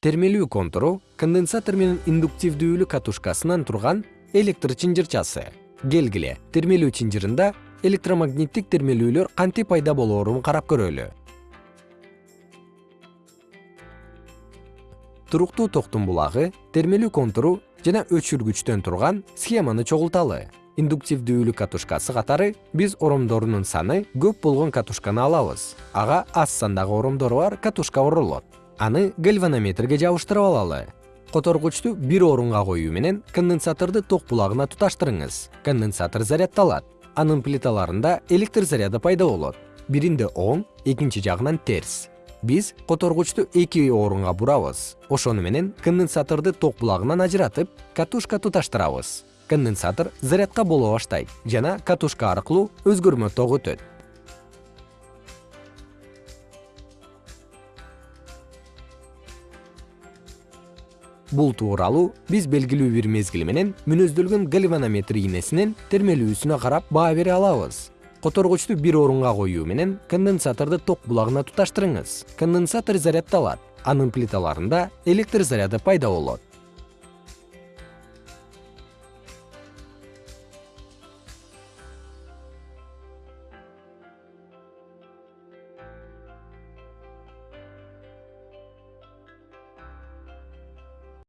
термелүү контуру конденсатор менен индуктивдүүлүк катушкасынан турган электр чынжырчасы. Келгиле термелүү чынжырында электромагниттик термелүүлөр кантип пайда болоорун карап көрөлү. Туруктуу токтун булагы термелүү контуру жана өчүргүчтөн турган схеманы чогулталы. Индуктивдүүлүк катушкасы катары биз оромдорунун саны көп болгон катушканы алабыз. Ага аз сандагы оромдору бар катушка оролот аны гальванометрге жабыштырып алалы. Которгучту бир орунга коюу менен конденсаторду ток булагына туташтырыңыз. Конденсатор заряддалат анын плиталарында электр заряды пайда болот. Биринде оң экинчи жагынан терс. Биз которгучту эки орунга бурабыз ошону менен конденсаторду ток булагынан ажыратып катушка туташтырабыз. Конденсатор зарядка боло баштайт жана катушка аркылуу өзгөрмө ток өтөт бул тууралуу биз белгилүү бир мезгил менен мүнөздөлгөн гальванометр ийнесинин термелүүсүнө карап баа бере алабыз. Которгучту бир орунга коюу менен конденсаторду ток булагына туташтырыңыз. Конденсатор заряддалат анын плиталарында электр заряды пайда болот